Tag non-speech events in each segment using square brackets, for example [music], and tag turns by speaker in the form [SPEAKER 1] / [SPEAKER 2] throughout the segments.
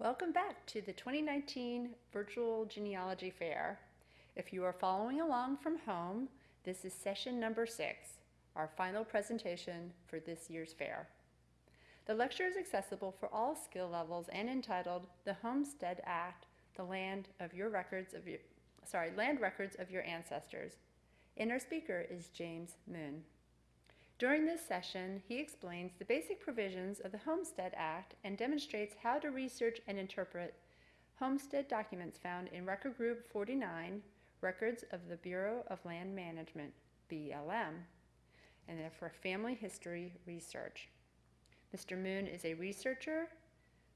[SPEAKER 1] Welcome back to the 2019 Virtual Genealogy Fair. If you are following along from home, this is session number six, our final presentation for this year's fair. The lecture is accessible for all skill levels and entitled The Homestead Act, the land of your records of your, sorry, land records of your ancestors. And our speaker is James Muhn. During this session, he explains the basic provisions of the Homestead Act and demonstrates how to research and interpret homestead documents found in Record Group 49, Records of the Bureau of Land Management, BLM, and they're for family history research. Mr. Muhn is a researcher,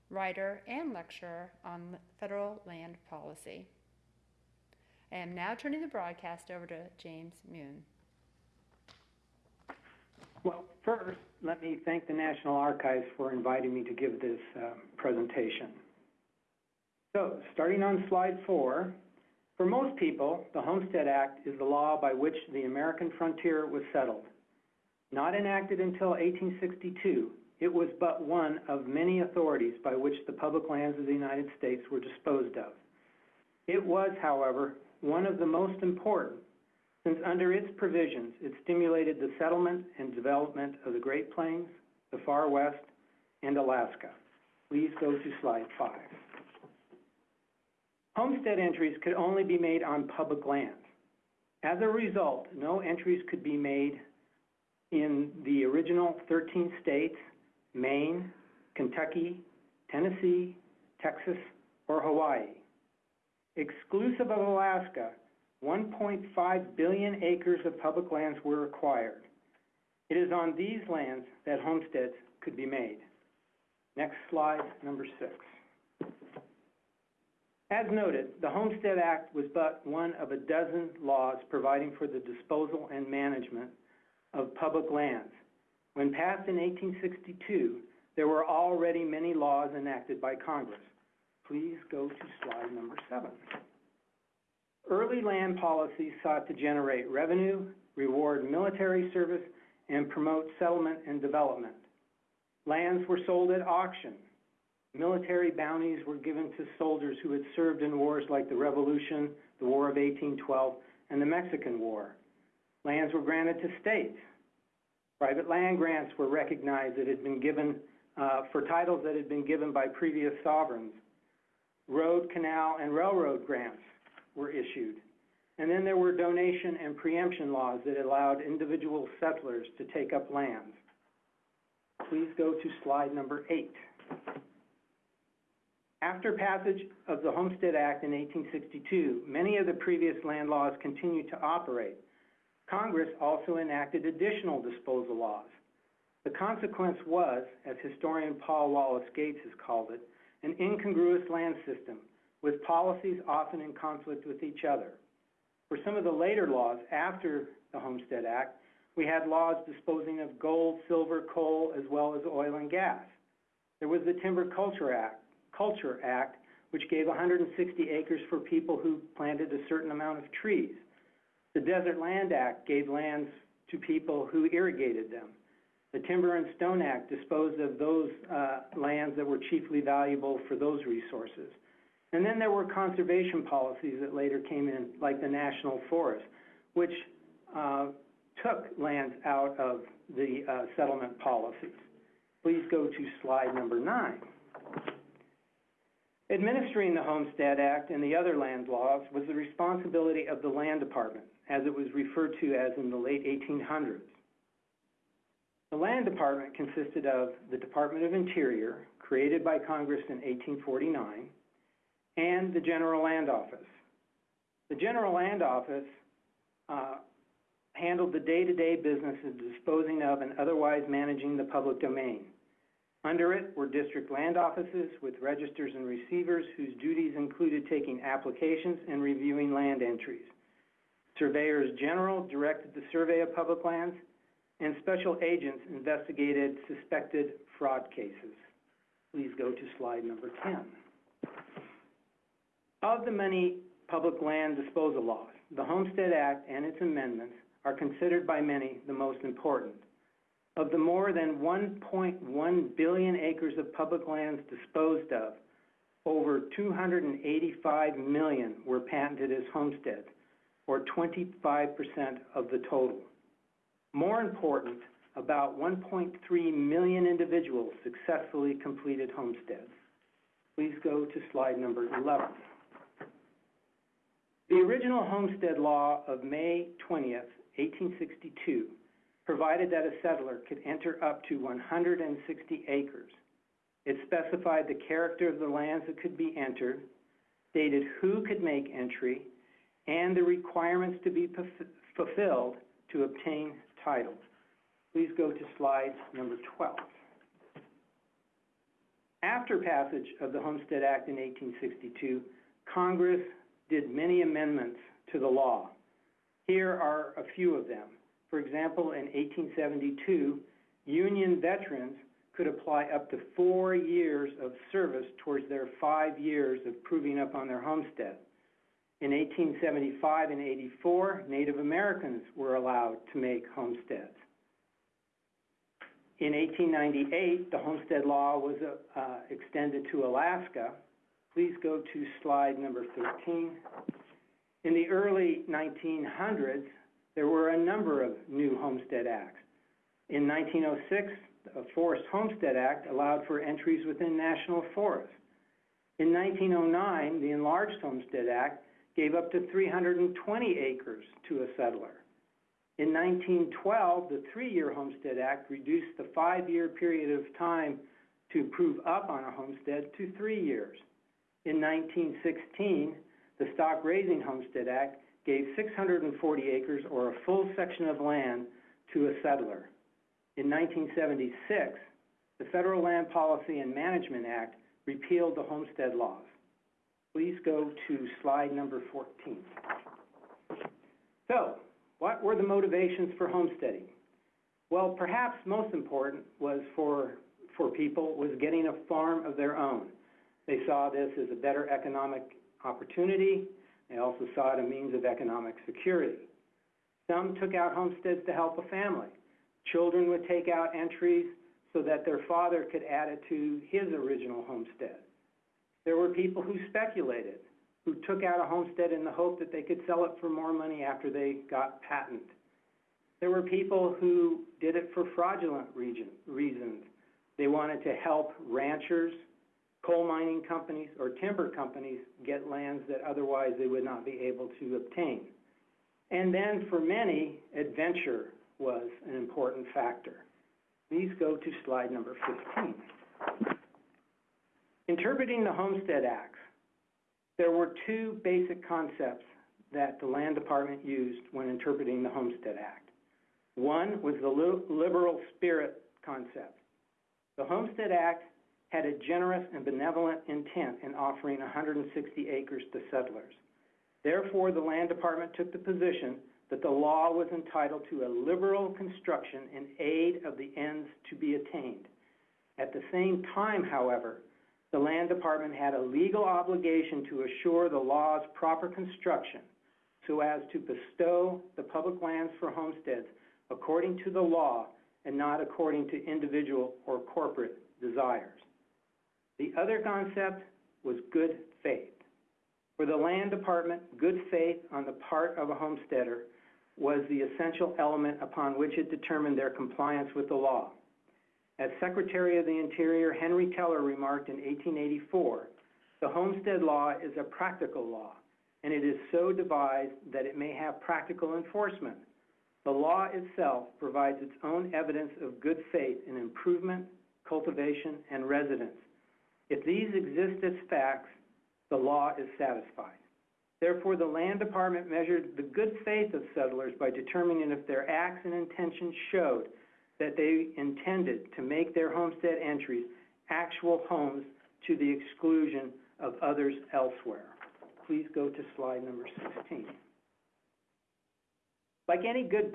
[SPEAKER 1] writer, and lecturer on federal land policy. I am now turning the broadcast over to James Muhn.
[SPEAKER 2] Well, first, let me thank the National Archives for inviting me to give this uh, presentation. So, starting on slide four, for most people, the Homestead Act is the law by which the American frontier was settled. Not enacted until 1862, it was but one of many authorities by which the public lands of the United States were disposed of. It was, however, one of the most important since under its provisions, it stimulated the settlement and development of the Great Plains, the Far West, and Alaska. Please go to slide five. Homestead entries could only be made on public lands. As a result, no entries could be made in the original 13 states, Maine, Kentucky, Tennessee, Texas, or Hawaii. Exclusive of Alaska, 1.5 billion acres of public lands were acquired. It is on these lands that homesteads could be made. Next slide, number six. As noted, the Homestead Act was but one of a dozen laws providing for the disposal and management of public lands. When passed in 1862, there were already many laws enacted by Congress. Please go to slide number seven. Early land policies sought to generate revenue, reward military service, and promote settlement and development. Lands were sold at auction. Military bounties were given to soldiers who had served in wars like the Revolution, the War of 1812, and the Mexican War. Lands were granted to states. Private land grants were recognized that had been given uh, for titles that had been given by previous sovereigns. Road, canal, and railroad grants were issued. And then there were donation and preemption laws that allowed individual settlers to take up lands. Please go to slide number eight. After passage of the Homestead Act in 1862, many of the previous land laws continued to operate. Congress also enacted additional disposal laws. The consequence was, as historian Paul Wallace Gates has called it, an incongruous land system with policies often in conflict with each other. For some of the later laws after the Homestead Act, we had laws disposing of gold, silver, coal, as well as oil and gas. There was the Timber Culture Act, Culture Act, which gave 160 acres for people who planted a certain amount of trees. The Desert Land Act gave lands to people who irrigated them. The Timber and Stone Act disposed of those uh, lands that were chiefly valuable for those resources. And then there were conservation policies that later came in, like the National Forest, which uh, took lands out of the uh, settlement policies. Please go to slide number nine. Administering the Homestead Act and the other land laws was the responsibility of the Land Department, as it was referred to as in the late 1800s. The Land Department consisted of the Department of Interior, created by Congress in 1849, and the General Land Office. The General Land Office uh, handled the day-to-day business of disposing of and otherwise managing the public domain. Under it were district land offices with registers and receivers whose duties included taking applications and reviewing land entries. Surveyors general directed the survey of public lands, and special agents investigated suspected fraud cases. Please go to slide number 10. Of the many public land disposal laws, the Homestead Act and its amendments are considered by many the most important. Of the more than 1.1 billion acres of public lands disposed of, over two hundred and eighty-five million were patented as homesteads, or twenty-five percent of the total. More important, about one point three million individuals successfully completed homesteads. Please go to slide number eleven. The original homestead law of May twentieth, eighteen sixty-two, provided that a settler could enter up to one hundred and sixty acres. It specified the character of the lands that could be entered, stated who could make entry, and the requirements to be fulf- fulfilled to obtain title. Please go to slide number twelve. After passage of the Homestead Act in eighteen sixty-two, Congress did many amendments to the law. Here are a few of them. For example, in eighteen seventy-two, Union veterans could apply up to four years of service towards their five years of proving up on their homestead. In eighteen seventy-five and eighty-four, Native Americans were allowed to make homesteads. In eighteen ninety-eight, the homestead law was, uh, extended to Alaska. Please go to slide number thirteen. In the early nineteen hundreds, there were a number of new homestead acts. In nineteen oh six, the Forest Homestead Act allowed for entries within national forests. In nineteen oh nine, the Enlarged Homestead Act gave up to three hundred and twenty acres to a settler. In nineteen twelve, the three-year Homestead Act reduced the five-year period of time to prove up on a homestead to three years. In nineteen sixteen, the Stock Raising Homestead Act gave six hundred and forty acres or a full section of land to a settler. In nineteen seventy-six, the Federal Land Policy and Management Act repealed the homestead laws. Please go to slide number fourteen. So, what were the motivations for homesteading? Well, perhaps most important was for, for people was getting a farm of their own. They saw this as a better economic opportunity. They also saw it a means of economic security. Some took out homesteads to help a family. Children would take out entries so that their father could add it to his original homestead. There were people who speculated, who took out a homestead in the hope that they could sell it for more money after they got patent. There were people who did it for fraudulent reasons. They wanted to help ranchers, coal mining companies, or timber companies get lands that otherwise they would not be able to obtain. And then for many, adventure was an important factor. Please go to slide number 15. Interpreting the Homestead Acts, there were two basic concepts that the Land Department used when interpreting the Homestead Act. One was the liberal spirit concept. The Homestead Act had a generous and benevolent intent in offering 160 acres to settlers. Therefore, the Land Department took the position that the law was entitled to a liberal construction in aid of the ends to be attained. At the same time, however, the Land Department had a legal obligation to assure the law's proper construction so as to bestow the public lands for homesteads according to the law and not according to individual or corporate desires. The other concept was good faith. For the Land Department, good faith on the part of a homesteader was the essential element upon which it determined their compliance with the law. As Secretary of the Interior Henry Teller remarked in 1884, the homestead law is a practical law, and it is so devised that it may have practical enforcement. The law itself provides its own evidence of good faith in improvement, cultivation, and residence. If these exist as facts, the law is satisfied. Therefore, the Land Department measured the good faith of settlers by determining if their acts and intentions showed that they intended to make their homestead entries actual homes to the exclusion of others elsewhere. Please go to slide number 16. Like any good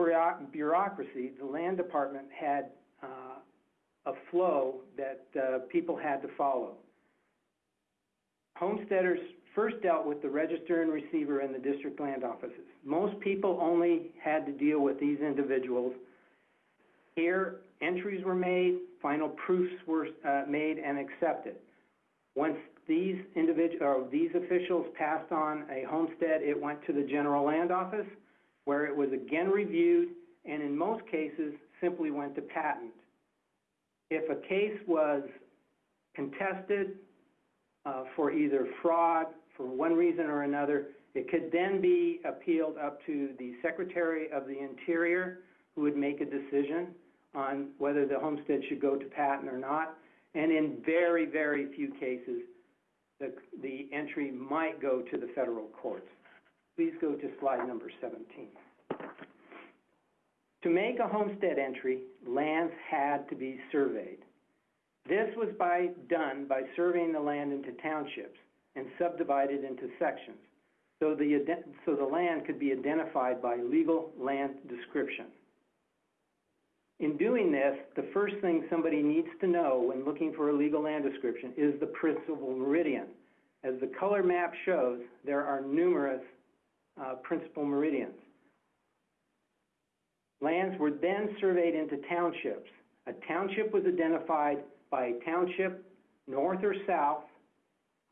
[SPEAKER 2] bureaucracy, the Land Department had uh, a flow that uh, people had to follow. Homesteaders first dealt with the register and receiver in the district land offices. Most people only had to deal with these individuals. Here, entries were made, final proofs were uh, made and accepted. Once these individ, or these officials passed on a homestead, it went to the general land office, where it was again reviewed, and in most cases, simply went to patent. If a case was contested, uh, for either fraud, for one reason or another, it could then be appealed up to the Secretary of the Interior, who would make a decision on whether the homestead should go to patent or not. And in very, very few cases, the, the entry might go to the federal courts. Please go to slide number seventeen. To make a homestead entry, lands had to be surveyed. This was by, done by surveying the land into townships and subdivided into sections, so the, so the land could be identified by legal land description. In doing this, the first thing somebody needs to know when looking for a legal land description is the principal meridian. As the color map shows, there are numerous uh, principal meridians. Lands were then surveyed into townships. A township was identified by a township, north or south,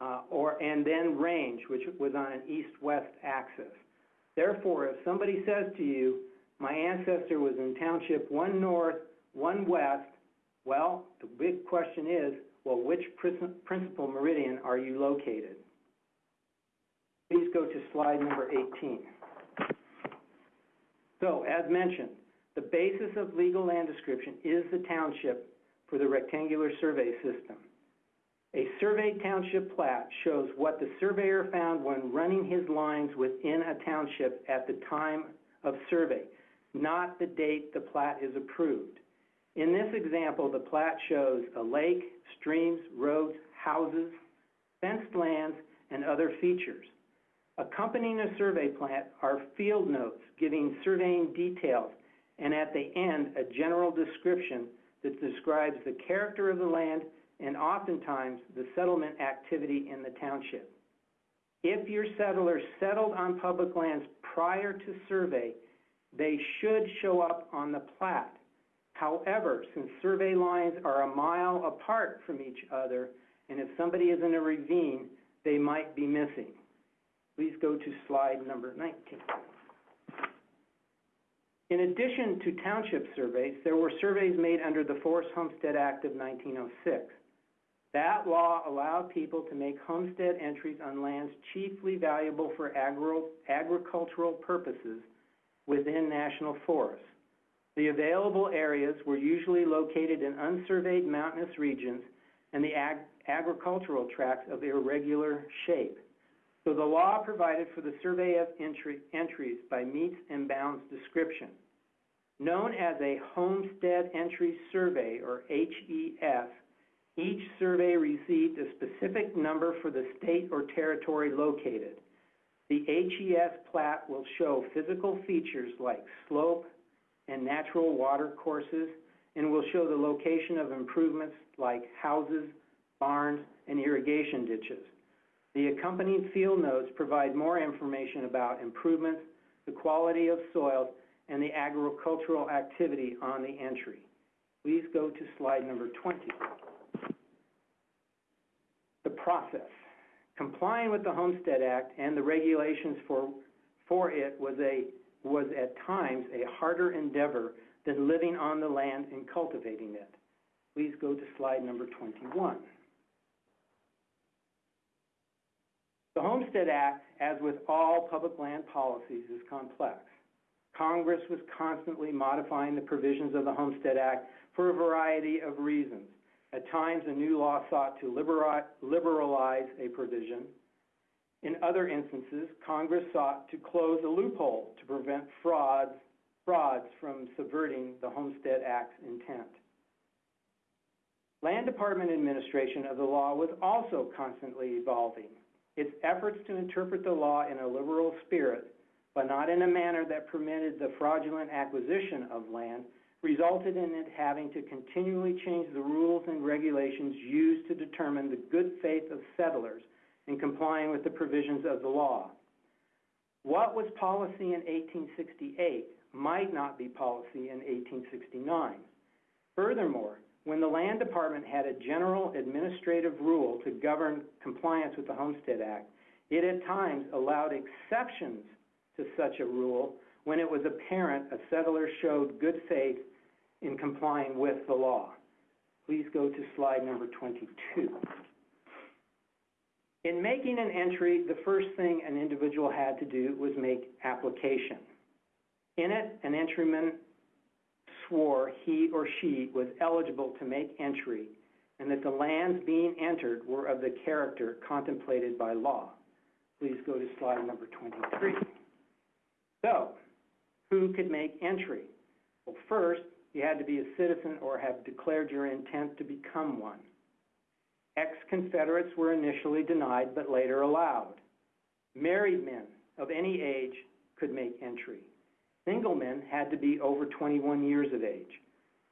[SPEAKER 2] uh, or, and then range, which was on an east-west axis. Therefore, if somebody says to you, my ancestor was in township one north, one west, well, the big question is, well, which prin- principal meridian are you located? Please go to slide number 18. So, as mentioned, the basis of legal land description is the township for the rectangular survey system. A surveyed township plat shows what the surveyor found when running his lines within a township at the time of survey, not the date the plat is approved. In this example, the plat shows a lake, streams, roads, houses, fenced lands, and other features. Accompanying a survey plat are field notes giving surveying details, and at the end, a general description that describes the character of the land and oftentimes the settlement activity in the township. If your settlers settled on public lands prior to survey, they should show up on the plat. However, since survey lines are a mile apart from each other, and if somebody is in a ravine, they might be missing. Please go to slide number 19. In addition to township surveys, there were surveys made under the Forest Homestead Act of 1906. That law allowed people to make homestead entries on lands chiefly valuable for agro- agricultural purposes within national forests. The available areas were usually located in unsurveyed mountainous regions and the ag- agricultural tracts of irregular shape. So the law provided for the survey of entry, entries by metes and bounds description. Known as a Homestead Entry Survey, or HES, each survey received a specific number for the state or territory located. The HES plat will show physical features like slope and natural water courses, and will show the location of improvements like houses, barns, and irrigation ditches. The accompanying field notes provide more information about improvements, the quality of soils, and the agricultural activity on the entry. Please go to slide number 20. The process. Complying with the Homestead Act and the regulations for, for it was a, was at times a harder endeavor than living on the land and cultivating it. Please go to slide number 21. The Homestead Act, as with all public land policies, is complex. Congress was constantly modifying the provisions of the Homestead Act for a variety of reasons. At times, a new law sought to libera- liberalize a provision. In other instances, Congress sought to close a loophole to prevent frauds, frauds from subverting the Homestead Act's intent. Land Department administration of the law was also constantly evolving. Its efforts to interpret the law in a liberal spirit, but not in a manner that permitted the fraudulent acquisition of land, resulted in it having to continually change the rules and regulations used to determine the good faith of settlers in complying with the provisions of the law. What was policy in 1868 might not be policy in 1869. Furthermore, When the Land Department had a general administrative rule to govern compliance with the Homestead Act, it at times allowed exceptions to such a rule when it was apparent a settler showed good faith in complying with the law. Please go to slide number 22. In making an entry, the first thing an individual had to do was make application. In it, an entryman swore he or she was eligible to make entry and that the lands being entered were of the character contemplated by law. Please go to slide number 23. So, who could make entry? Well, first, you had to be a citizen or have declared your intent to become one. Ex-Confederates were initially denied but later allowed. Married men of any age could make entry. Single men had to be over 21 years of age.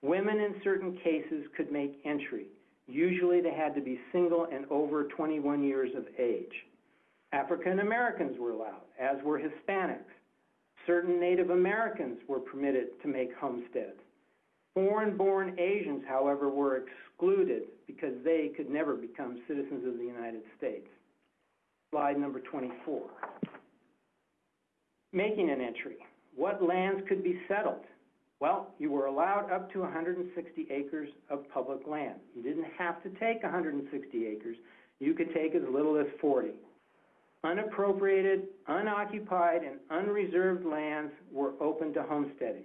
[SPEAKER 2] Women in certain cases could make entry. Usually they had to be single and over 21 years of age. African Americans were allowed, as were Hispanics. Certain Native Americans were permitted to make homesteads. Foreign-born Asians, however, were excluded because they could never become citizens of the United States. Slide number 24. Making an entry. What lands could be settled? Well, you were allowed up to 160 acres of public land. You didn't have to take 160 acres. You could take as little as 40. Unappropriated, unoccupied, and unreserved lands were open to homesteading.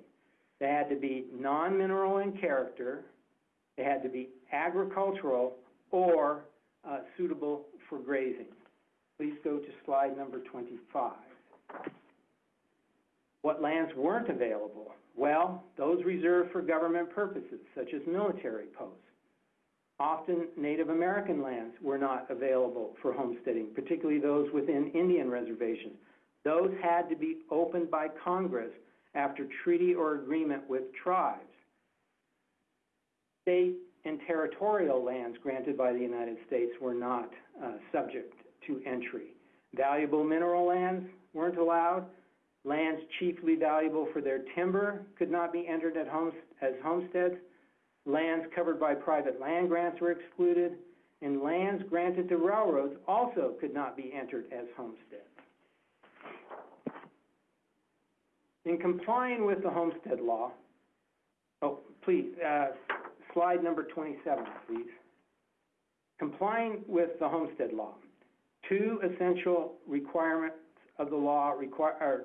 [SPEAKER 2] They had to be non-mineral in character, they had to be agricultural, or uh, suitable for grazing. Please go to slide number 25. What lands weren't available? Well, those reserved for government purposes, such as military posts. Often Native American lands were not available for homesteading, particularly those within Indian reservations. Those had to be opened by Congress after treaty or agreement with tribes. State and territorial lands granted by the United States were not uh, subject to entry. Valuable mineral lands weren't allowed. Lands chiefly valuable for their timber could not be entered as homesteads. Lands covered by private land grants were excluded, and lands granted to railroads also could not be entered as homesteads. In complying with the homestead law, oh, please, uh, slide number 27, please. Complying with the homestead law, two essential requirements of the law require,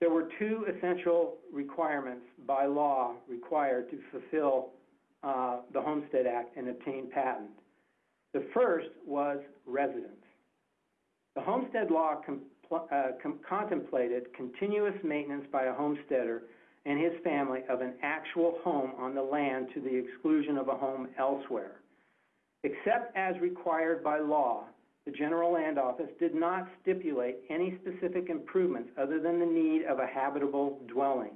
[SPEAKER 2] there were two essential requirements by law required to fulfill uh, the Homestead Act and obtain patent. The first was residence. The Homestead Law uh, contemplated continuous maintenance by a homesteader and his family of an actual home on the land to the exclusion of a home elsewhere. Except as required by law, the General Land Office did not stipulate any specific improvements other than the need of a habitable dwelling.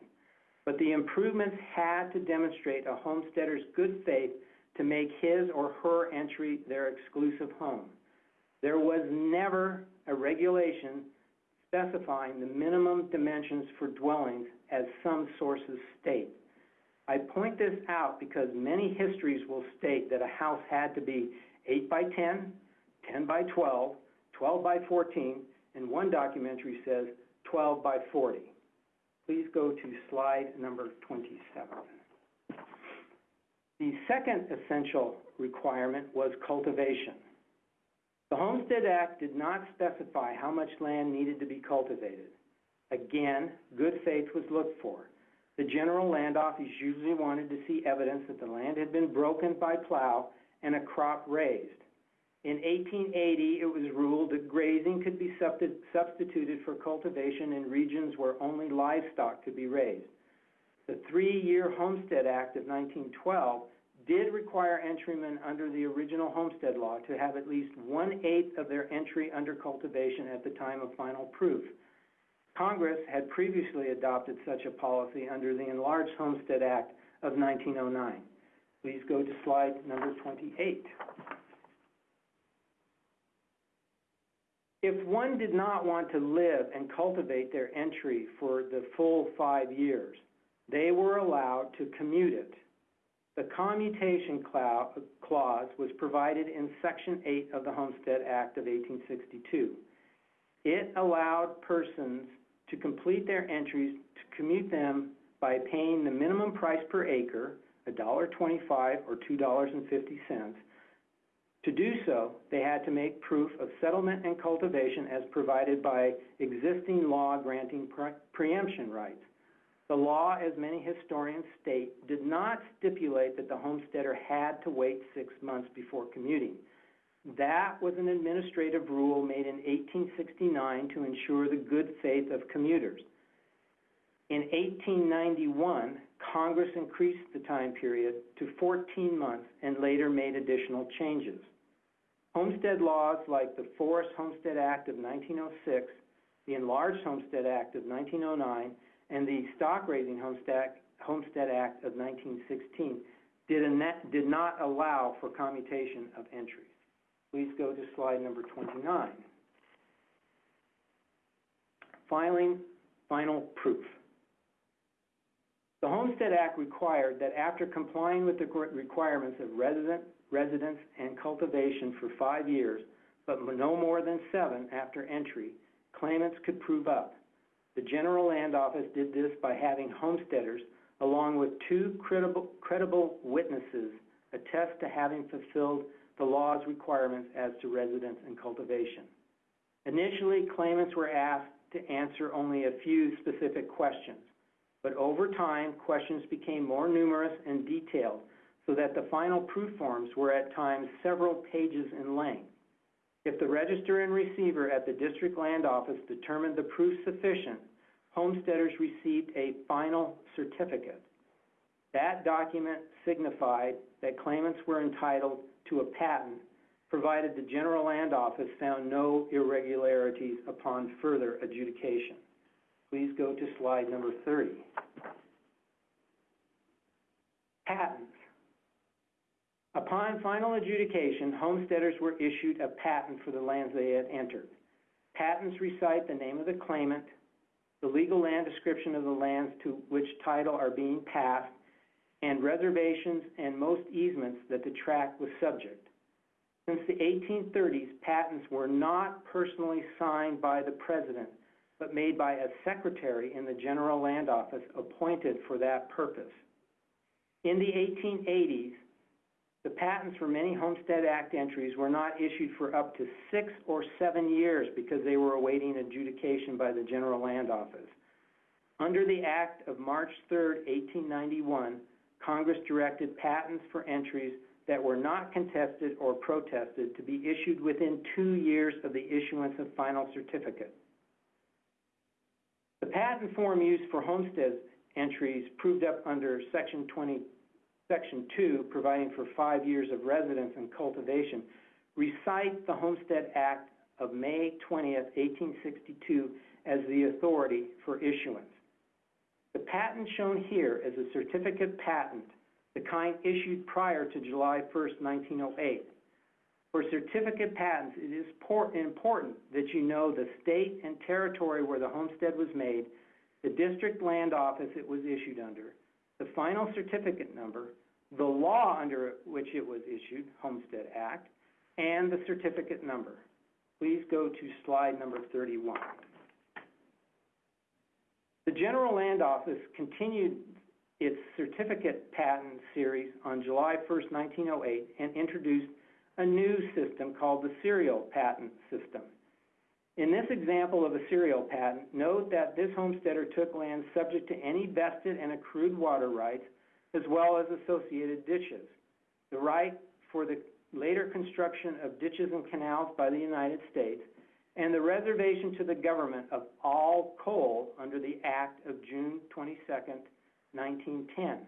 [SPEAKER 2] But the improvements had to demonstrate a homesteader's good faith to make his or her entry their exclusive home. There was never a regulation specifying the minimum dimensions for dwellings as some sources state. I point this out because many histories will state that a house had to be 8 by 10, 10 by 12, 12 by 14, and one documentary says 12 by 40. Please go to slide number 27. The second essential requirement was cultivation. The Homestead Act did not specify how much land needed to be cultivated. Again, good faith was looked for. The General Land Office usually wanted to see evidence that the land had been broken by plow and a crop raised. In 1880, it was ruled that grazing could be substituted for cultivation in regions where only livestock could be raised. The three-year Homestead Act of 1912 did require entrymen under the original homestead law to have at least one-eighth of their entry under cultivation at the time of final proof. Congress had previously adopted such a policy under the Enlarged Homestead Act of 1909. Please go to slide number 28. If one did not want to live and cultivate their entry for the full five years, they were allowed to commute it The commutation clause was provided in Section 8 of the Homestead Act of 1862. It allowed persons to complete their entries to commute them by paying the minimum price per acre, $1.25 or $2.50. To do so, they had to make proof of settlement and cultivation as provided by existing law granting pre- preemption rights. The law, as many historians state, did not stipulate that the homesteader had to wait six months before commuting. That was an administrative rule made in 1869 to ensure the good faith of commuters. In 1891, Congress increased the time period to 14 months and later made additional changes. Homestead laws like the Forest Homestead Act of 1906, the Enlarged Homestead Act of 1909, and the Stock Raising Homestead, Act of 1916 did, a did not allow for commutation of entries. Please go to slide number 29. Filing final proof. The Homestead Act required that after complying with the requirements of resident, residence, and cultivation for five years, but no more than seven after entry, claimants could prove up. The General Land Office did this by having homesteaders, along with two credible, credible witnesses, attest to having fulfilled the law's requirements as to residence and cultivation. Initially, claimants were asked to answer only a few specific questions, but over time, questions became more numerous and detailed so that the final proof forms were at times several pages in length. If the register and receiver at the district land office determined the proof sufficient, homesteaders received a final certificate. That document signified that claimants were entitled to a patent, provided the general land office found no irregularities upon further adjudication. Please go to slide number 30. Patents. Upon final adjudication, homesteaders were issued a patent for the lands they had entered. Patents recite the name of the claimant, the legal land description of the lands to which title are being passed, and reservations and most easements that the tract was subject. Since the 1830s, patents were not personally signed by the president, but made by a secretary in the General Land Office appointed for that purpose. In the 1880s, the patents for many Homestead Act entries were not issued for up to six or seven years because they were awaiting adjudication by the General Land Office. Under the Act of March 3, 1891, Congress directed patents for entries that were not contested or protested to be issued within two years of the issuance of final certificate. The patent form used for homestead entries proved up under Section 20, Section 2, providing for five years of residence and cultivation, recite the Homestead Act of May 20, 1862 as the authority for issuance. The patent shown here is a certificate patent, the kind issued prior to July 1, 1908. For certificate patents, it is important that you know the state and territory where the homestead was made, the district land office it was issued under, the final certificate number, the law under which it was issued, Homestead Act, and the certificate number. Please go to slide number 31. The General Land Office continued its certificate patent series on July 1, 1908, and introduced a new system called the serial patent system. In this example of a serial patent, note that this homesteader took land subject to any vested and accrued water rights, as well as associated ditches. The right for the later construction of ditches and canals by the United States, and the reservation to the government of all coal under the Act of June 22, 1910.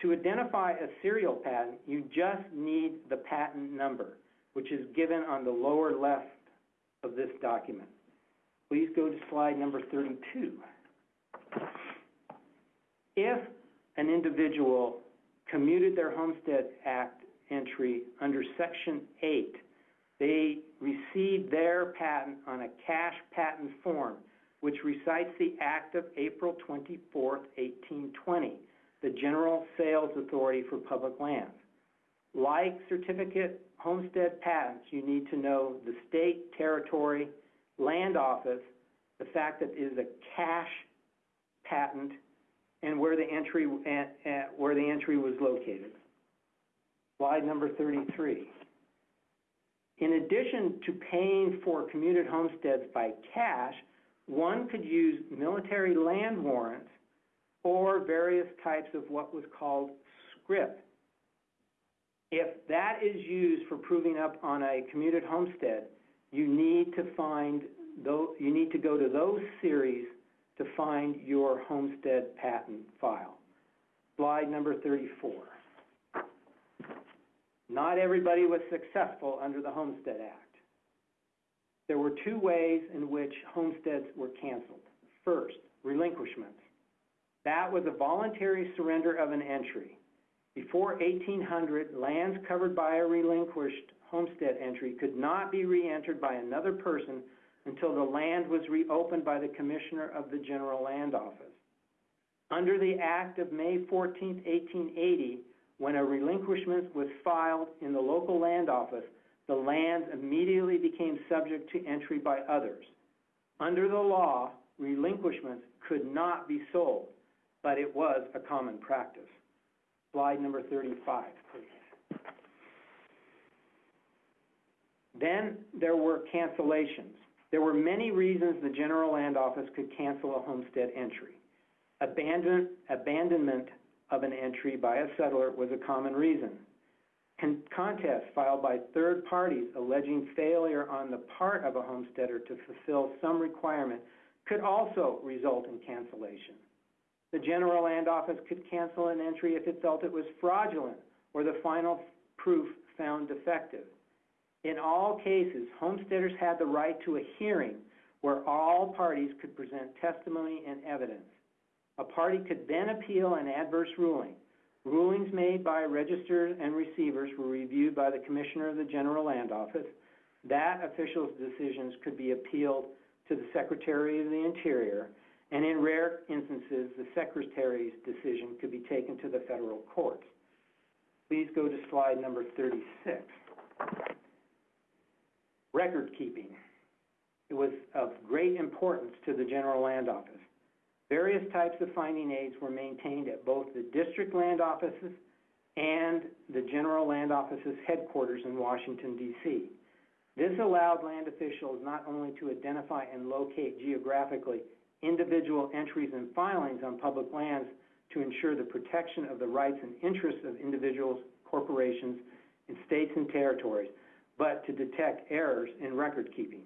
[SPEAKER 2] To identify a serial patent, you just need the patent number, which is given on the lower left of this document. Please go to slide number 32. If an individual commuted their Homestead Act entry under Section 8 they received their patent on a cash patent form, which recites the act of April 24, 1820, the General Sales Authority for Public Lands. Like certificate homestead patents, you need to know the state, territory, land office, the fact that it is a cash patent, and where the entry, where the entry was located. Slide number thirty-three. In addition to paying for commuted homesteads by cash, one could use military land warrants or various types of what was called scrip. If that is used for proving up on a commuted homestead, you need to find you need to go to those series to find your homestead patent file. Slide number thirty-four. Not everybody was successful under the Homestead Act. There were two ways in which homesteads were canceled. First, relinquishments. That was a voluntary surrender of an entry. Before 1800, lands covered by a relinquished homestead entry could not be re-entered by another person until the land was reopened by the Commissioner of the General Land Office. Under the Act of May 14, 1880, when a relinquishment was filed in the local land office, the lands immediately became subject to entry by others. Under the law, relinquishments could not be sold, but it was a common practice. Slide number thirty-five, please. Then there were cancellations. There were many reasons the General Land Office could cancel a homestead entry. Abandon, abandonment of an entry by a settler was a common reason. Con- contests filed by third parties alleging failure on the part of a homesteader to fulfill some requirement could also result in cancellation. The General Land Office could cancel an entry if it felt it was fraudulent or the final proof found defective. In all cases, homesteaders had the right to a hearing where all parties could present testimony and evidence. A party could then appeal an adverse ruling. Rulings made by registrars and receivers were reviewed by the Commissioner of the General Land Office. That official's decisions could be appealed to the Secretary of the Interior, and in rare instances, the Secretary's decision could be taken to the federal courts. Please go to slide number thirty-six. Record keeping. It was of great importance to the General Land Office. Various types of finding aids were maintained at both the district land offices and the General Land Office's headquarters in Washington, D.C. This allowed land officials not only to identify and locate geographically individual entries and filings on public lands to ensure the protection of the rights and interests of individuals, corporations, and states and territories, but to detect errors in record keeping.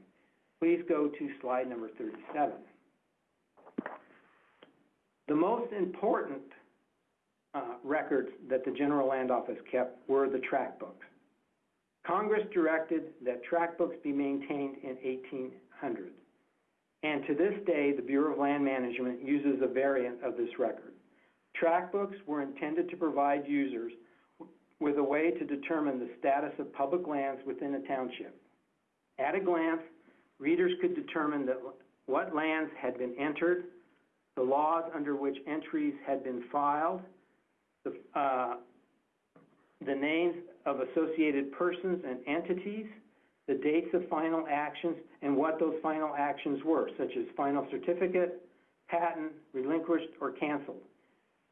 [SPEAKER 2] Please go to slide number thirty-seven. The most important uh, records that the General Land Office kept were the tract books. Congress directed that tract books be maintained in 1800. And to this day, the Bureau of Land Management uses a variant of this record. Tract books were intended to provide users with a way to determine the status of public lands within a township. At a glance, readers could determine that what lands had been entered, the laws under which entries had been filed, the, uh, the names of associated persons and entities, the dates of final actions, and what those final actions were, such as final certificate, patent, relinquished, or canceled.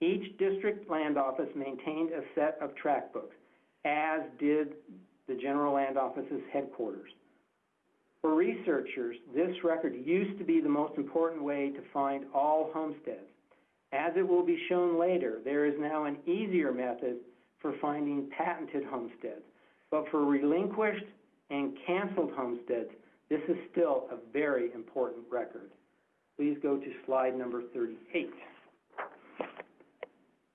[SPEAKER 2] Each district land office maintained a set of tract books, as did the General Land Office's headquarters. For researchers, this record used to be the most important way to find all homesteads. As it will be shown later, there is now an easier method for finding patented homesteads. But for relinquished and canceled homesteads, this is still a very important record. Please go to slide number thirty-eight.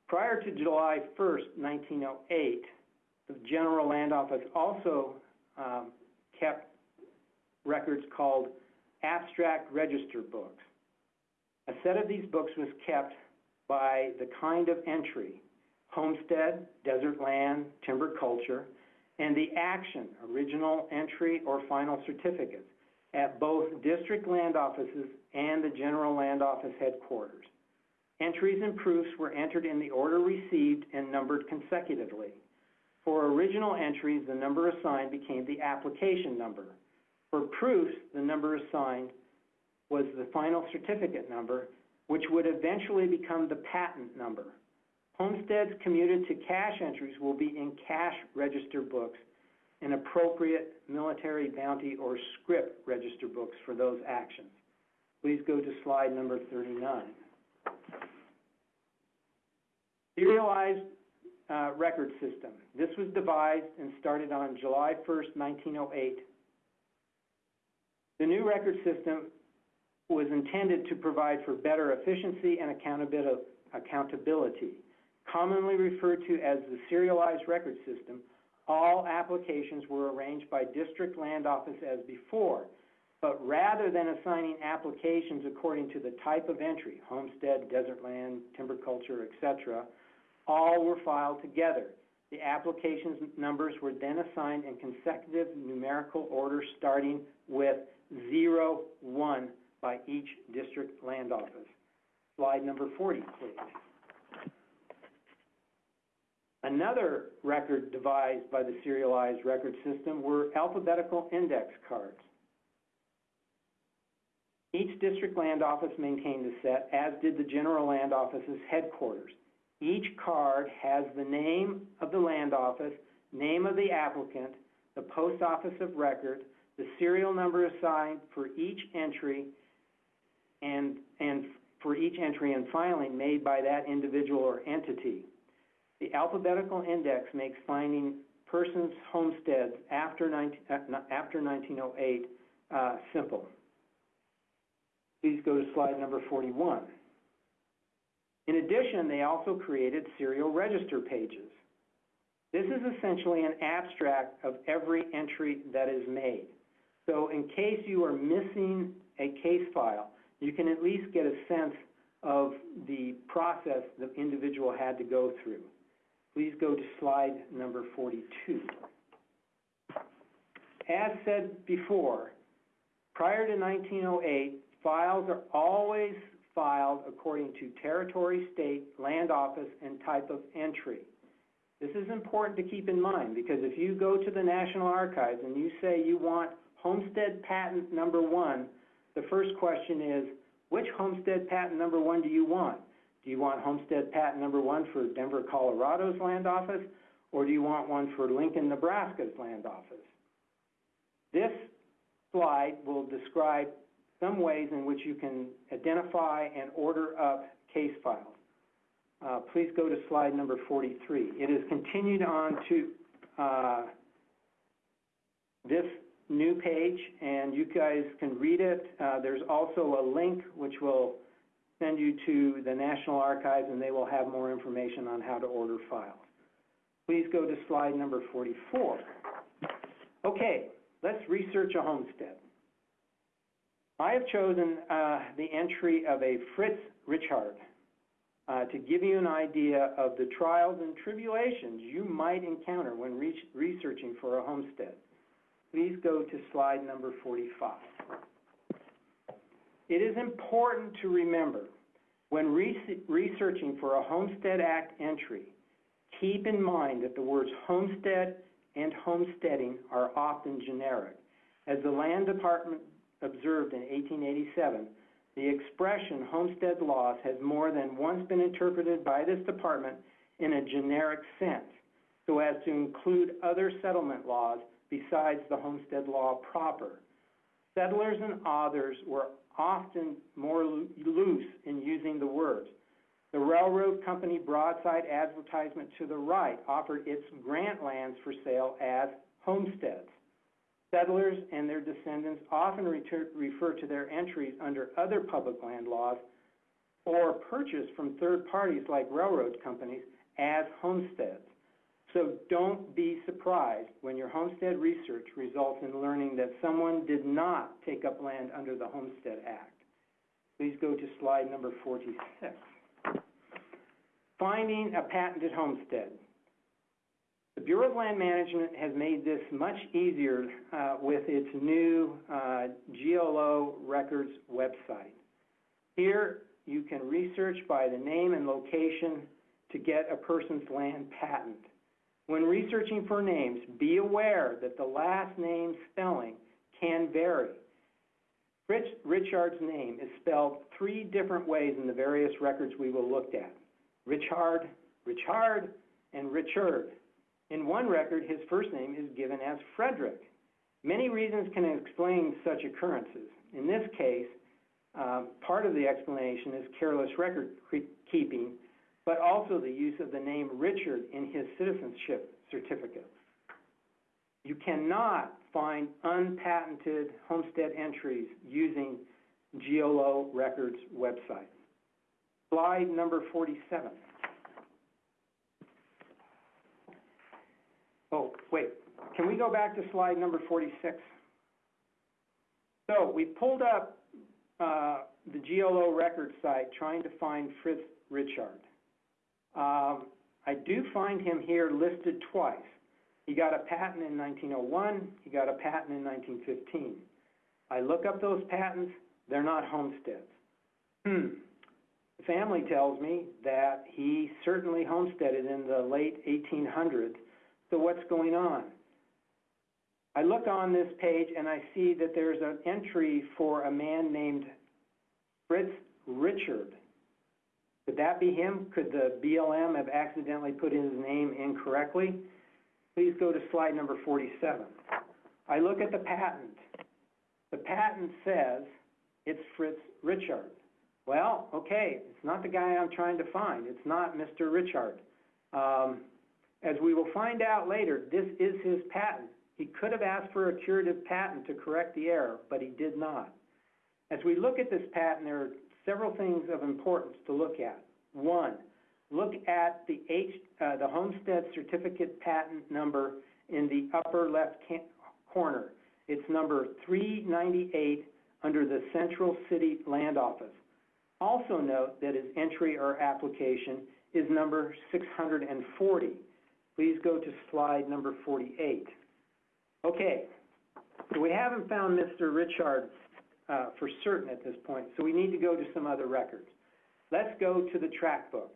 [SPEAKER 2] Prior to July first, nineteen oh eight, the General Land Office also, um, kept records called abstract register books. A set of these books was kept by the kind of entry, homestead, desert land, timber culture, and the action, original entry or final certificates, at both district land offices and the general land office headquarters. Entries and proofs were entered in the order received and numbered consecutively. For original entries, the number assigned became the application number. For proofs, the number assigned was the final certificate number, which would eventually become the patent number. Homesteads commuted to cash entries will be in cash register books and appropriate military bounty or scrip register books for those actions. Please go to slide number thirty-nine. Serialized uh, record system. This was devised and started on July first, nineteen oh eight. The new record system was intended to provide for better efficiency and accountabil- accountability. Commonly referred to as the serialized record system, all applications were arranged by district land office as before, but rather than assigning applications according to the type of entry, homestead, desert land, timber culture, etc., all were filed together. The applications numbers were then assigned in consecutive numerical order starting with zero, one by each district land office. Slide number forty, please. Another record devised by the serialized record system were alphabetical index cards. Each district land office maintained a set, as did the general land office's headquarters. Each card has the name of the land office, name of the applicant, the post office of record, the serial number assigned for each entry, and, and for each entry and filing made by that individual or entity. The alphabetical index makes finding persons' homesteads after 19, uh, after 1908 uh, simple. Please go to slide number 41. In addition, they also created serial register pages. This is essentially an abstract of every entry that is made. So in case you are missing a case file, you can at least get a sense of the process the individual had to go through. Please go to slide number 42. As said before, prior to 1908, files are always filed according to territory, state, land office, and type of entry. This is important to keep in mind because if you go to the National Archives and you say you want homestead patent number one, the first question is, which homestead patent number one do you want? Do you want homestead patent number one for Denver, Colorado's land office, or do you want one for Lincoln, Nebraska's land office? This slide will describe some ways in which you can identify and order up case files. Uh, please go to slide number 43. It is continued on to uh, this new page, and you guys can read it. Uh, there's also a link which will send you to the National Archives, and they will have more information on how to order files. Please go to slide number 44. Okay, let's research a homestead. I have chosen uh, the entry of a Fritz Richard uh, to give you an idea of the trials and tribulations you might encounter when re researching for a homestead. Please go to slide number 45. It is important to remember when re researching for a Homestead Act entry, keep in mind that the words homestead and homesteading are often generic. As the Land Department observed in 1887, the expression homestead laws has more than once been interpreted by this department in a generic sense, so as to include other settlement laws besides the homestead law proper. Settlers and authors were often more loose in using the words. The railroad company broadside advertisement to the right offered its grant lands for sale as homesteads. Settlers and their descendants often refer to their entries under other public land laws or purchased from third parties like railroad companies as homesteads. So don't be surprised when your homestead research results in learning that someone did not take up land under the Homestead Act. Please go to slide number 46. Finding a patented homestead. The Bureau of Land Management has made this much easier uh, with its new uh, GLO records website. Here, you can research by the name and location to get a person's land patent. When researching for names, be aware that the last name spelling can vary. Rich, Richard's name is spelled three different ways in the various records we will look at. Richard, Richard, and Richard. In one record, his first name is given as Frederick. Many reasons can explain such occurrences. In this case, um, part of the explanation is careless record keeping, also the use of the name Richard in his citizenship certificate. You cannot find unpatented homestead entries using GLO Records website. Slide number 47. Oh, wait, can we go back to slide number 46? So we pulled up uh, the GLO record site trying to find Fritz Richard. Um, I do find him here listed twice. He got a patent in 1901, he got a patent in 1915. I look up those patents, they're not homesteads. Hmm. The family tells me that he certainly homesteaded in the late 1800s, so what's going on? I look on this page and I see that there's an entry for a man named Fritz Richard. Could that be him? Could the BLM have accidentally put his name incorrectly? Please go to slide number 47. I look at the patent. The patent says it's Fritz Richard. Well, okay, it's not the guy I'm trying to find. It's not Mr. Richard. Um, as we will find out later, this is his patent. He could have asked for a curative patent to correct the error, but he did not. As we look at this patent, there are several things of importance to look at. One, look at the H, uh, the Homestead Certificate Patent number in the upper left corner. It's number 398 under the Central City Land Office. Also note that his entry or application is number 640. Please go to slide number 48. Okay, so we haven't found Mr. Richard uh, for certain at this point, so we need to go to some other records. Let's go to the tract book.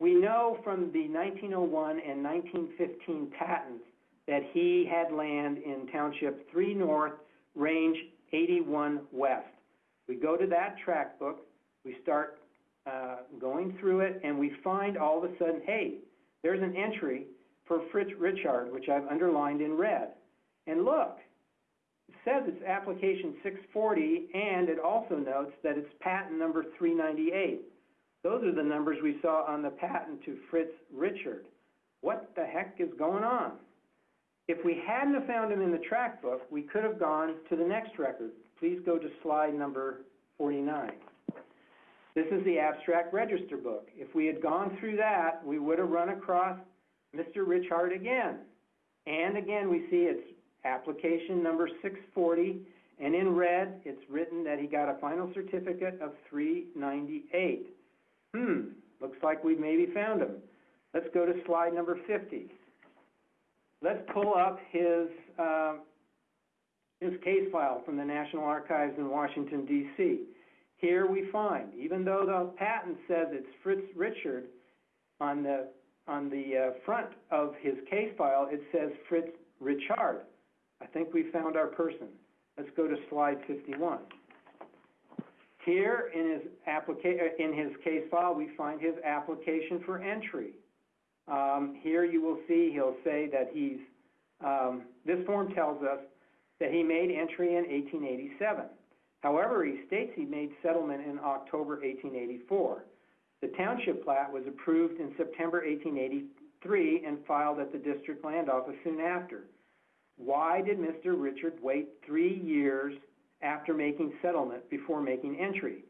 [SPEAKER 2] We know from the 1901 and 1915 patents that he had land in Township 3 North, Range 81 West. We go to that tract book, we start uh, going through it, and we find all of a sudden, hey, there's an entry for Fritz Richard, which I've underlined in red. And look, says it's application 640, and it also notes that it's patent number 398. Those are the numbers we saw on the patent to Fritz Richard. What the heck is going on? If we hadn't have found him in the tract book, we could have gone to the next record. Please go to slide number 49. This is the abstract register book. If we had gone through that, we would have run across Mr. Richard again. And again, we see it's application number 640, and in red, it's written that he got a final certificate of 398. Hmm, looks like we've maybe found him. Let's go to slide number 50. Let's pull up his, uh, his case file from the National Archives in Washington, D.C. Here we find, even though the patent says it's Fritz Richard, on the, on the uh, front of his case file, it says Fritz Richard. I think we found our person. Let's go to slide 51. Here in his applica- uh, in his case file, we find his application for entry. Um, here you will see he'll say that he's, um, this form tells us that he made entry in 1887. However, he states he made settlement in October 1884. The township plat was approved in September 1883 and filed at the district land office soon after. Why did Mr. Richard wait three years after making settlement before making entry?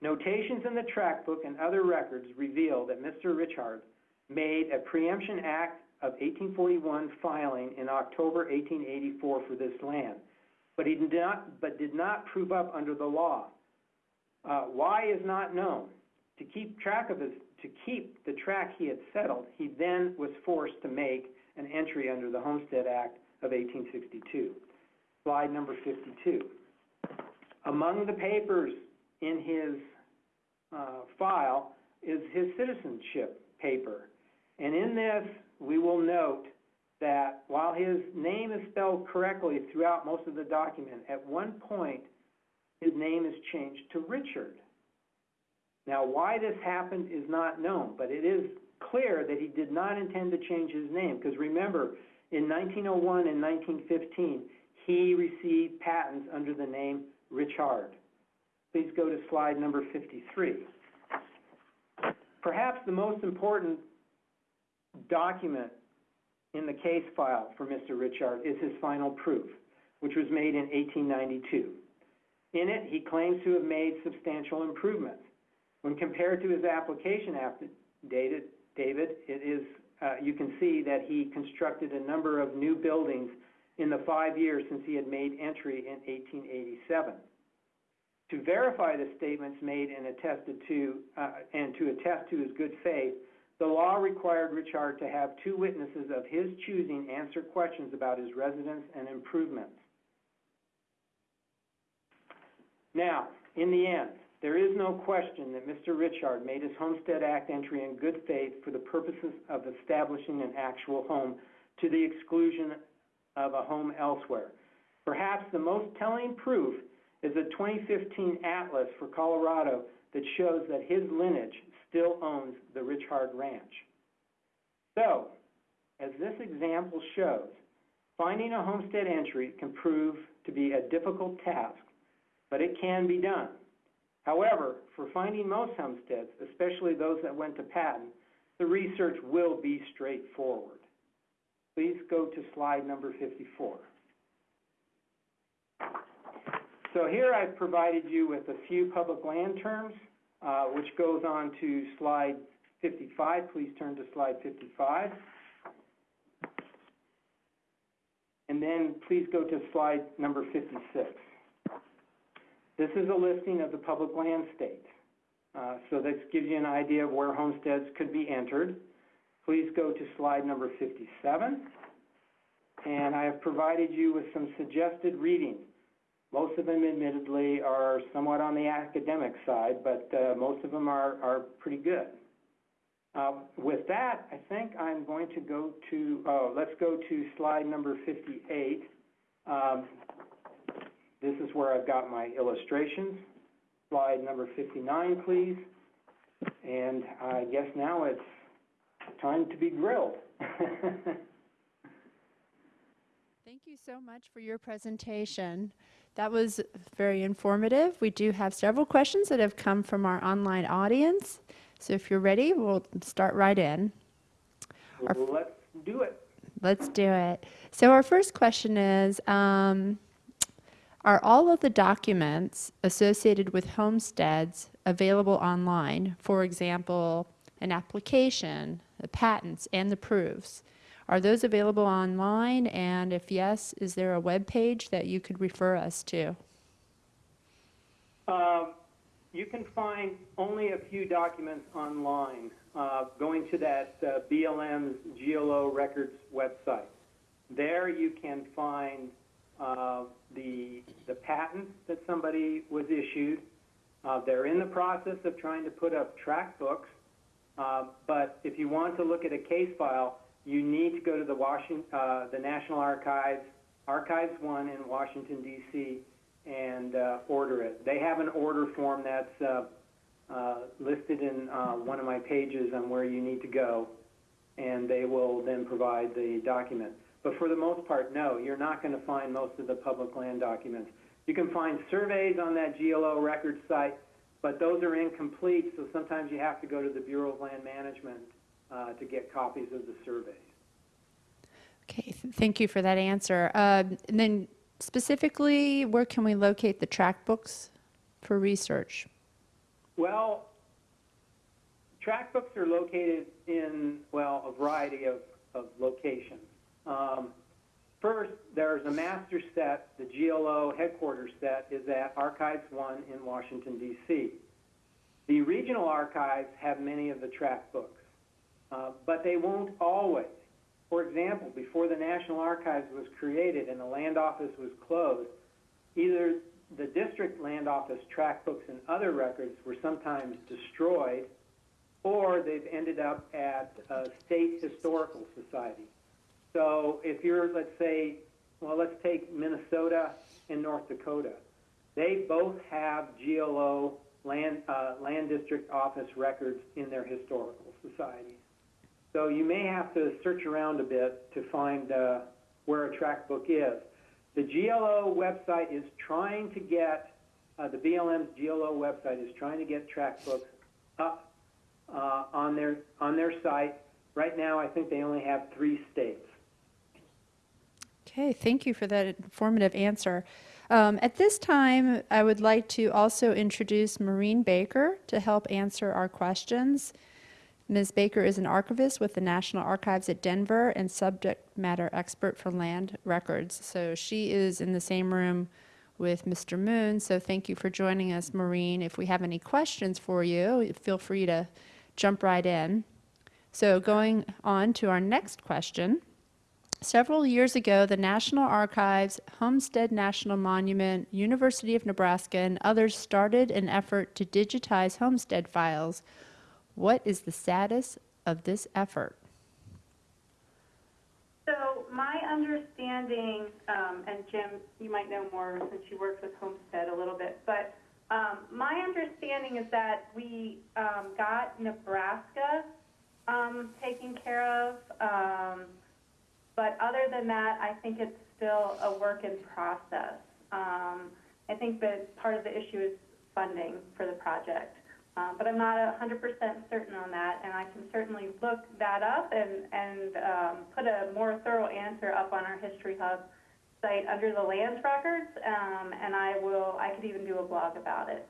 [SPEAKER 2] Notations in the tract book and other records reveal that Mr. Richard made a preemption act of 1841 filing in October 1884 for this land, but he did not, but did not prove up under the law. Uh, why is not known. To keep track of his, to keep the track he had settled, he then was forced to make an entry under the Homestead Act of 1862. Slide number 52. Among the papers in his uh, file is his citizenship paper. And in this, we will note that while his name is spelled correctly throughout most of the document, at one point, his name is changed to Richard. Now, why this happened is not known, but it is clear that he did not intend to change his name, because remember, in 1901 and 1915, he received patents under the name Richard. Please go to slide number 53. Perhaps the most important document in the case file for Mr. Richard is his final proof, which was made in 1892. In it, he claims to have made substantial improvements. When compared to his application affidavit, David, it is, uh, you can see that he constructed a number of new buildings in the five years since he had made entry in 1887. To verify the statements made and attested to, uh, and to attest to his good faith, the law required Richard to have two witnesses of his choosing answer questions about his residence and improvements. Now, in the end, there is no question that Mr. Richard made his Homestead Act entry in good faith for the purposes of establishing an actual home to the exclusion of a home elsewhere. Perhaps the most telling proof is a 2015 atlas for Colorado that shows that his lineage still owns the Richard Ranch. So, as this example shows, finding a homestead entry can prove to be a difficult task, but it can be done. However, for finding most homesteads, especially those that went to patent, the research will be straightforward. Please go to slide number 54. So here I've provided you with a few public land terms, uh, which goes on to slide 55. Please turn to slide 55. And then please go to slide number 56. This is a listing of the public land states. Uh, so this gives you an idea of where homesteads could be entered. Please go to slide number 57. And I have provided you with some suggested readings. Most of them admittedly are somewhat on the academic side, but uh, most of them are, are pretty good. Uh, with that, I think I'm going to go to, oh, let's go to slide number 58. Um, this is where I've got my illustrations. Slide number 59, please. And I guess now it's time to be grilled. [laughs]
[SPEAKER 1] Thank you so much for your presentation. That was very informative. We do have several questions that have come from our online audience. So if you're ready, we'll start right in.
[SPEAKER 2] Let's do it.
[SPEAKER 1] Let's do it. So our first question is, um, are all of the documents associated with homesteads available online? For example, an application, the patents, and the proofs. Are those available online? And if yes, is there a web page that you could refer us to?
[SPEAKER 2] Uh, you can find only a few documents online. Uh, going to that uh, BLM's GLO Records website. There you can find uh, the, the patent that somebody was issued. Uh, they're in the process of trying to put up tract books, uh, but if you want to look at a case file, you need to go to the Washington, uh, the National Archives, Archives One in Washington D.C. and uh, order it. They have an order form that's uh, listed in one of my pages on where you need to go, and they will then provide the document. But for the most part, no, you're not going to find most of the public land documents. You can find surveys on that GLO record site, but those are incomplete, so sometimes you have to go to the Bureau of Land Management uh, to get copies of the surveys.
[SPEAKER 1] Okay, th- thank you for that answer. Uh, and then specifically, where can we locate the tract books for research?
[SPEAKER 2] Well, tract books are located in, well, a variety of, of locations. Um, first, there's a master set, the GLO headquarters set is at Archives One in Washington, D.C. The regional archives have many of the tract books, uh, but they won't always. For example, before the National Archives was created and the land office was closed, either the district land office tract books and other records were sometimes destroyed, or they've ended up at a state historical society. So if you're, let's say, well, let's take Minnesota and North Dakota. They both have GLO land, uh, land district office records in their historical societies. So you may have to search around a bit to find uh, where a tract book is. The GLO website is trying to get, uh, the BLM's GLO website is trying to get tract books up uh, on their on their site. Right now, I think they only have three states.
[SPEAKER 1] Okay, thank you for that informative answer. Um, at this time, I would like to also introduce Maureen Baker to help answer our questions. Ms. Baker is an archivist with the National Archives at Denver and subject matter expert for land records. So she is in the same room with Mr. Muhn. So thank you for joining us, Maureen. If we have any questions for you, feel free to jump right in. So going on to our next question. Several years ago, the National Archives, Homestead National Monument, University of Nebraska, and others started an effort to digitize homestead files. What is the status of this effort?
[SPEAKER 3] So my understanding, um, and Jim, you might know more since you worked with Homestead a little bit, but um, my understanding is that we um, got Nebraska um, taken care of, um, but other than that, I think it's still a work in process. Um, I think that part of the issue is funding for the project. Uh, but I'm not hundred percent certain on that, and I can certainly look that up and, and, um, put a more thorough answer up on our History Hub site under the lands records, um, and I will, I could even do a blog about it.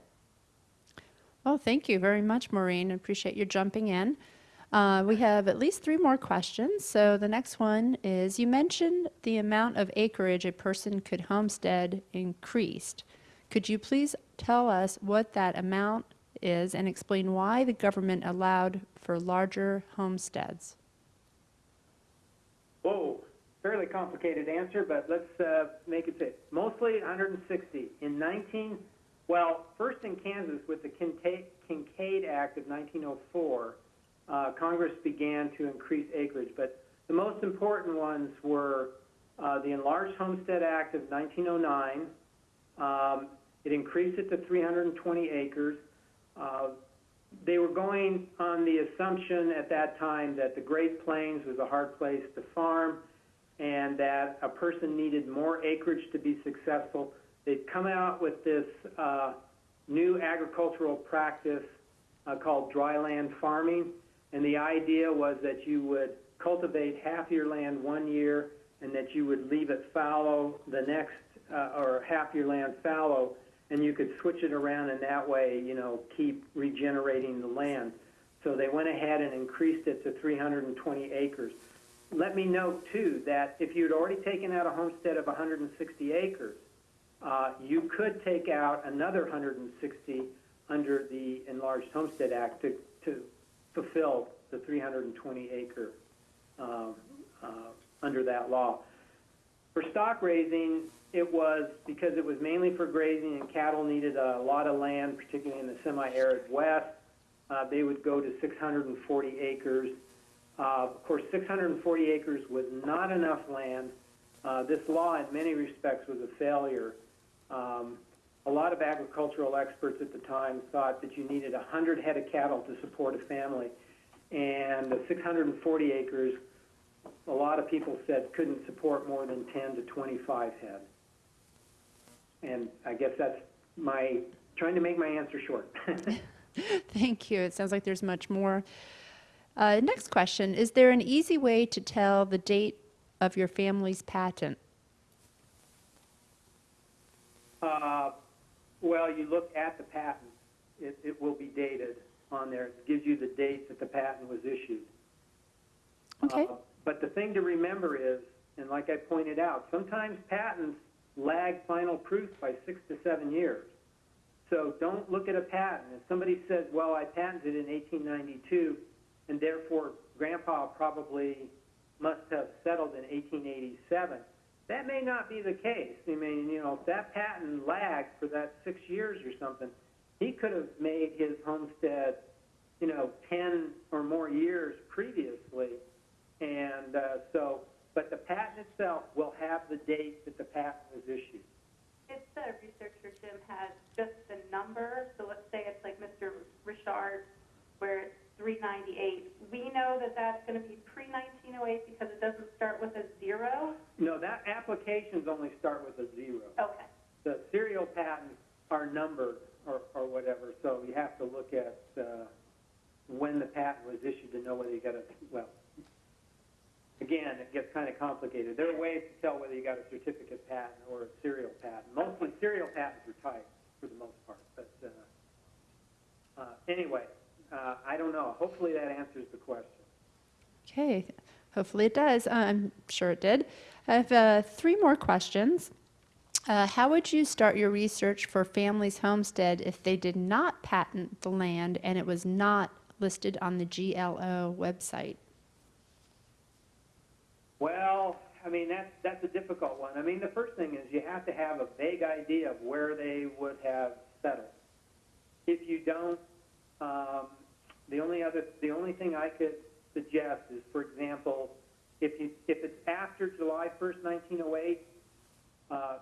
[SPEAKER 1] Well, thank you very much, Maureen. Appreciate you jumping in. Uh, we have at least three more questions. So the next one is, you mentioned the amount of acreage a person could homestead increased. Could you please tell us what that amount is and explain why the government allowed for larger homesteads?
[SPEAKER 2] Whoa, fairly complicated answer, but let's uh, make it fit. Mostly 160. In 19, well, first in Kansas with the Kincaid, Kincaid Act of 1904, uh, Congress began to increase acreage, but the most important ones were uh, the Enlarged Homestead Act of 1909. Um, it increased it to 320 acres. Uh, they were going on the assumption at that time that the Great Plains was a hard place to farm and that a person needed more acreage to be successful. They'd come out with this uh, new agricultural practice uh, called dryland farming, and the idea was that you would cultivate half your land one year and that you would leave it fallow the next, uh, or half your land fallow, and you could switch it around and that way, you know, keep regenerating the land. So they went ahead and increased it to 320 acres. Let me note too that if you'd already taken out a homestead of 160 acres, uh, you could take out another 160 under the Enlarged Homestead Act to, to fulfill the 320 acre um, uh, under that law. For stock raising, it was because it was mainly for grazing and cattle needed a lot of land, particularly in the semi-arid west. Uh, they would go to 640 acres. Uh, of course, 640 acres was not enough land. Uh, this law, in many respects, was a failure. Um, a lot of agricultural experts at the time thought that you needed 100 head of cattle to support a family, and the 640 acres, a lot of people said couldn't support more than 10 to 25 head. And I guess that's my trying to make my answer short. [laughs]
[SPEAKER 1] Thank you. It sounds like there's much more. Uh, next question Is there an easy way to tell the date of your family's patent?
[SPEAKER 2] uh, well, you look at the patent. It, it will be dated on there. It gives you the date that the patent was issued.
[SPEAKER 1] Okay.
[SPEAKER 2] Uh, but the thing to remember is, and like I pointed out, sometimes patents lag final proof by six to seven years. So don't look at a patent. If somebody says, well, I patented in 1892, and therefore grandpa probably must have settled in 1887, That may not be the case. I mean, you know, if that patent lagged for that six years or something, he could have made his homestead, you know, ten or more years previously. And, uh, so, but the patent itself will have the date that the patent was issued.
[SPEAKER 3] If the researcher, Jim, has just the number, so let's say it's like Mr. Richard, where it's three ninety-eight, we know that that's gonna be pre-nineteen oh eight because it doesn't start with a zero?
[SPEAKER 2] No, that, applications only start with a zero.
[SPEAKER 3] Okay,
[SPEAKER 2] The serial patents are numbered or, or whatever, so you have to look at, uh, when the patent was issued to know whether you got a, well, again, it gets kind of complicated. There are ways to tell whether you got a certificate patent or a serial patent. Mostly serial patents are typed for the most part, but, uh, uh, anyway, uh, I don't know. Hopefully that answers the question.
[SPEAKER 1] Okay, hopefully it does. Uh, I'm sure it did. I have uh, three more questions. Uh, how would you start your research for families Homestead if they did not patent the land and it was not listed on the GLO website?
[SPEAKER 2] Well, I mean, that's, that's a difficult one. I mean, the first thing is you have to have a vague idea of where they would have settled. If you don't, um, the only other, the only thing I could suggest is, for example, if you, if it's after July first, nineteen oh eight, uh,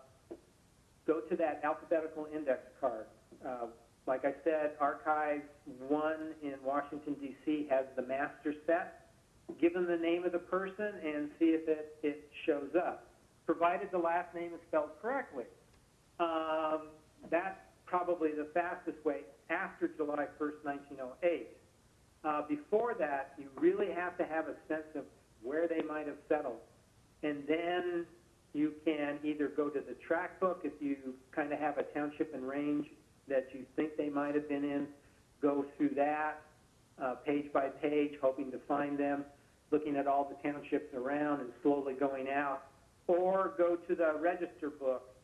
[SPEAKER 2] go to that alphabetical index card. Uh, like I said, Archives One in Washington DC has the master set give them the name of the person and see if it, it shows up, provided the last name is spelled correctly. Um, that's probably the fastest way after July 1st, 1908. Uh, before that, you really have to have a sense of where they might have settled. And then you can either go to the tract book if you kind of have a township and range that you think they might have been in, go through that uh, page by page, hoping to find them, looking at all the townships around and slowly going out, or go to the register book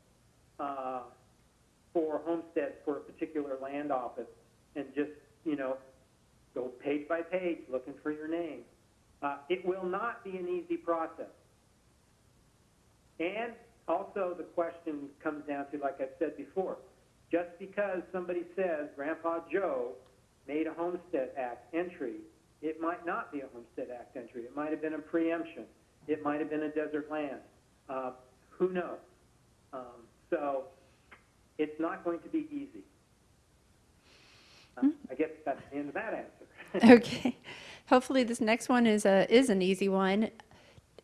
[SPEAKER 2] uh, for homesteads for a particular land office and just, you know, go page by page looking for your name. Uh, it will not be an easy process. And also the question comes down to, like I've said before, just because somebody says Grandpa Joe made a Homestead Act entry, it might not be a Homestead Act entry. It might have been a preemption. It might have been a desert land. Uh, who knows? Um, so it's not going to be easy. Uh, I guess that's the end of that answer. [laughs]
[SPEAKER 1] Okay. Hopefully, this next one is a is an easy one.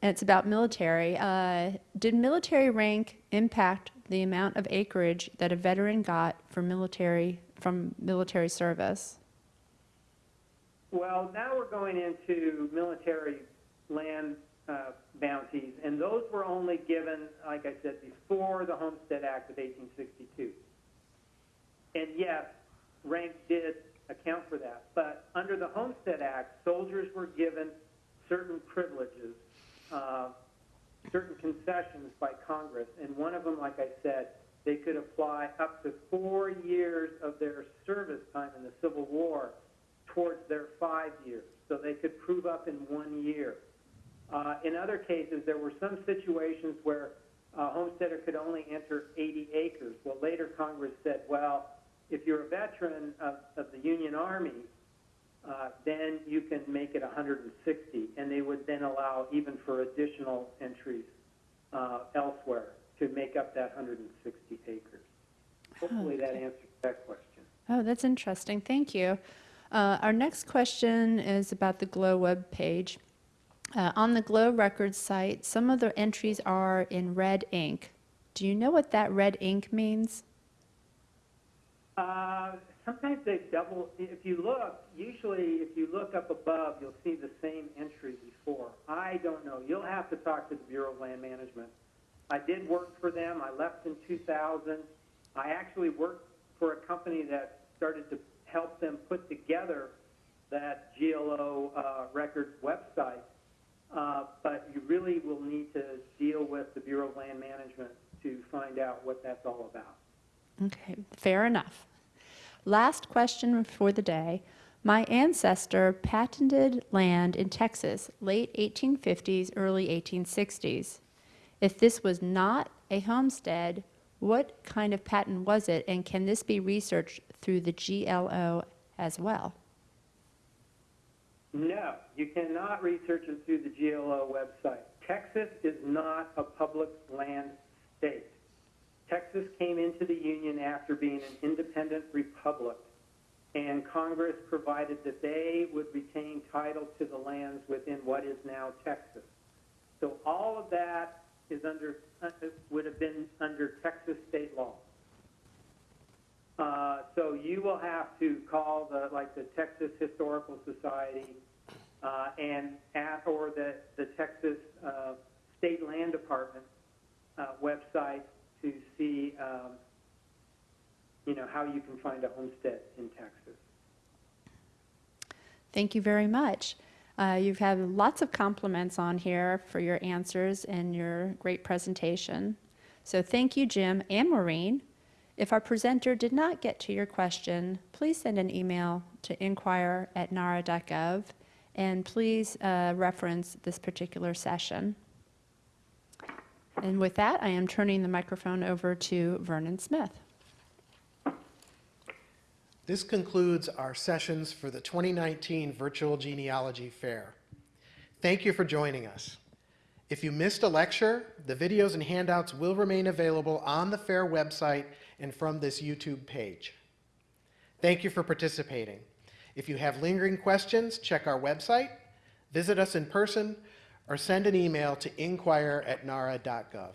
[SPEAKER 1] And it's about military. Uh, did military rank impact the amount of acreage that a veteran got for military from military service?
[SPEAKER 2] Well, now we're going into military land uh, bounties, and those were only given, like I said, before the Homestead Act of 1862. And yes, rank did account for that, but under the Homestead Act, soldiers were given certain privileges, uh, certain concessions by Congress, and one of them, like I said, they could apply up to four years of their service time in the Civil War towards their five years, so they could prove up in one year. Uh, in other cases, there were some situations where a homesteader could only enter 80 acres. Well, later Congress said, well, if you're a veteran of, of the Union Army, uh, then you can make it 160, and they would then allow even for additional entries uh, elsewhere to make up that 160 acres. Hopefully that
[SPEAKER 1] Okay.
[SPEAKER 2] answers that question.
[SPEAKER 1] Oh, that's interesting. Thank you. Uh, our next question is about the GLO web page. Uh, on the GLO records site, some of the entries are in red ink. Do you know what that red ink means?
[SPEAKER 2] Uh, sometimes they double, if you look, usually if you look up above, you'll see the same entry before. I don't know. You'll have to talk to the Bureau of Land Management. I did work for them. I left in 2000. I actually worked for a company that started to help them put together that GLO uh, records website. Uh, but you really will need to deal with the Bureau of Land Management to find out what that's all about.
[SPEAKER 1] Okay, fair enough. Last question for the day. My ancestor patented land in Texas, late 1850s, early 1860s. If this was not a homestead, what kind of patent was it, and can this be researched through the GLO as well?
[SPEAKER 2] No, you cannot research it through the GLO website. Texas is not a public land state. Texas came into the Union after being an independent republic, and Congress provided that they would retain title to the lands within what is now Texas. So all of that is under, uh, would have been under Texas state law. Uh, so you will have to call the, like the Texas Historical Society, uh, and at, or the, the Texas, uh, State Land Department, uh, website to see, um, you know, how you can find a homestead in Texas.
[SPEAKER 1] Thank you very much. Uh, You've had lots of compliments on here for your answers and your great presentation. So thank you, Jim and Maureen. If our presenter did not get to your question, please send an email to inquire@nara.gov, and please uh, reference this particular session. And with that, I am turning the microphone over to Vernon Smith.
[SPEAKER 4] This concludes our sessions for the 2019 Virtual Genealogy Fair. Thank you for joining us. If you missed a lecture, the videos and handouts will remain available on the fair website and from this YouTube page. Thank you for participating. If you have lingering questions, check our website, visit us in person, or send an email to inquire at inquire@nara.gov.